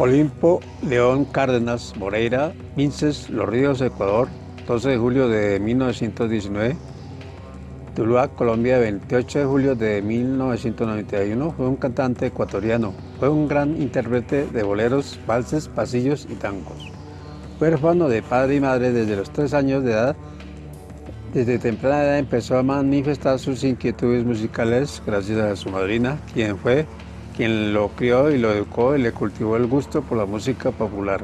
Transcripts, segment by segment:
Olimpo, León Cárdenas, Moreira, Vinces, Los Ríos, Ecuador, 12 de julio de 1919. Tuluá, Colombia, 28 de julio de 1991. Fue un cantante ecuatoriano. Fue un gran intérprete de boleros, valses, pasillos y tangos. Fue Huérfano de padre y madre desde los tres años de edad. Desde temprana edad empezó a manifestar sus inquietudes musicales gracias a su madrina, quien fue quien lo crió y lo educó y le cultivó el gusto por la música popular.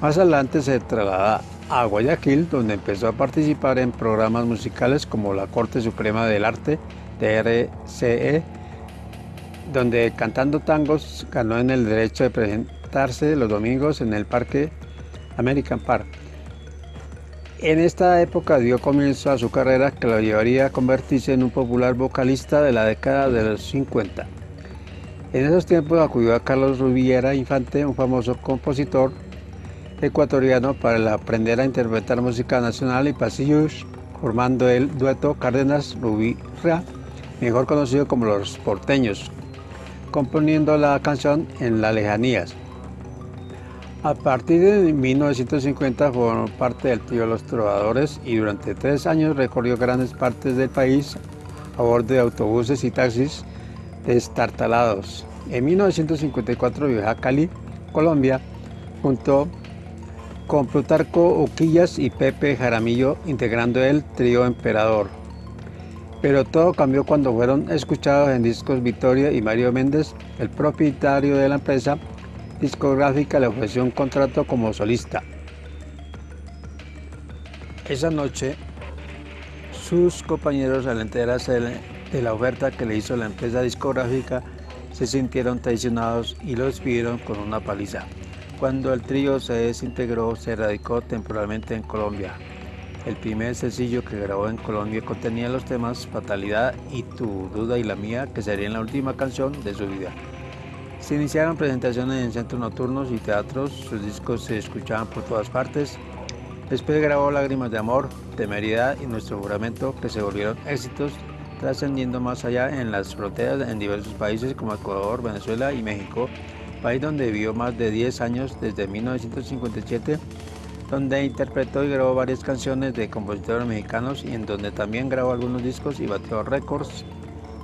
Más adelante se traslada a Guayaquil, donde empezó a participar en programas musicales como la Corte Suprema del Arte, RCE, donde cantando tangos ganó en el derecho de presentarse los domingos en el Parque American Park. En esta época dio comienzo a su carrera que lo llevaría a convertirse en un popular vocalista de la década de los 50. En esos tiempos acudió a Carlos Rubiera Infante, un famoso compositor ecuatoriano, para aprender a interpretar música nacional y pasillos, formando el dueto Cárdenas Rubiera, mejor conocido como Los Porteños, componiendo la canción En las lejanías. A partir de 1950 formó parte del trío Los Trovadores y durante tres años recorrió grandes partes del país a bordo de autobuses y taxis destartalados. En 1954 viajó a Cali, Colombia, junto con Plutarco Uquillas y Pepe Jaramillo, integrando el trío Emperador. Pero todo cambió cuando fueron escuchados en Discos Victoria y Mario Méndez, el propietario de la empresa discográfica, le ofreció un contrato como solista. Esa noche, sus compañeros al enterarse de la oferta que le hizo la empresa discográfica se sintieron traicionados y lo despidieron con una paliza. Cuando el trío se desintegró, se radicó temporalmente en Colombia. El primer sencillo que grabó en Colombia contenía los temas Fatalidad y Tu Duda y la Mía, que serían la última canción de su vida. Se iniciaron presentaciones en centros nocturnos y teatros, sus discos se escuchaban por todas partes. Después grabó Lágrimas de Amor, Temeridad y Nuestro Juramento, que se volvieron éxitos trascendiendo más allá en las fronteras en diversos países como Ecuador, Venezuela y México, país donde vivió más de 10 años desde 1957, donde interpretó y grabó varias canciones de compositores mexicanos y en donde también grabó algunos discos y batió récords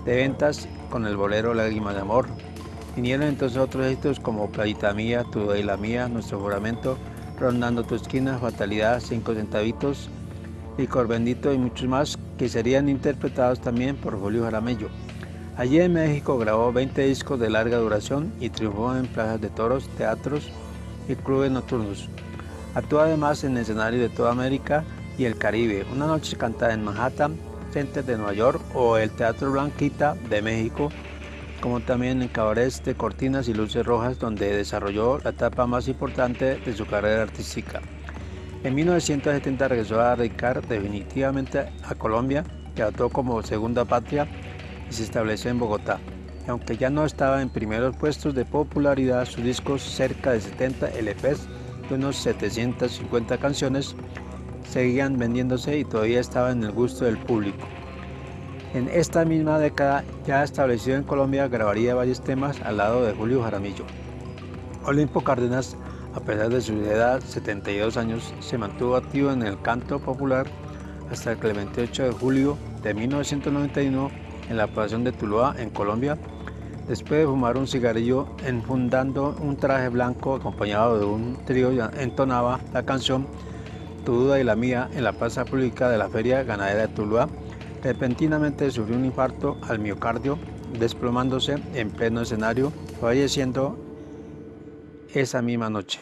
de ventas con el bolero Lágrimas de Amor. Vinieron entonces otros éxitos como Playita Mía, Tu y la Mía, Nuestro Juramento, Rondando tu esquina, Fatalidad, Cinco Centavitos, Licor Bendito y muchos más que serían interpretados también por Julio Jaramillo. Allí en México grabó 20 discos de larga duración y triunfó en plazas de toros, teatros y clubes nocturnos. Actuó además en escenarios de toda América y el Caribe. Una noche cantada en Manhattan, Center de Nueva York o el Teatro Blanquita de México, como también en cabarets de cortinas y luces rojas donde desarrolló la etapa más importante de su carrera artística. En 1970 regresó a radicar definitivamente a Colombia, que actuó como segunda patria y se estableció en Bogotá. Aunque ya no estaba en primeros puestos de popularidad, sus discos, cerca de 70 LPs y unos 750 canciones, seguían vendiéndose y todavía estaba en el gusto del público. En esta misma década, ya establecido en Colombia, grabaría varios temas al lado de Julio Jaramillo. Olimpo Cárdenas a pesar de su edad, 72 años, se mantuvo activo en el canto popular hasta el 28 de julio de 1991 en la población de Tuluá, en Colombia, después de fumar un cigarrillo enfundando un traje blanco acompañado de un trío, entonaba la canción Tu duda y la mía en la plaza pública de la Feria Ganadera de Tuluá. Repentinamente sufrió un infarto al miocardio, desplomándose en pleno escenario, falleciendo esa misma noche.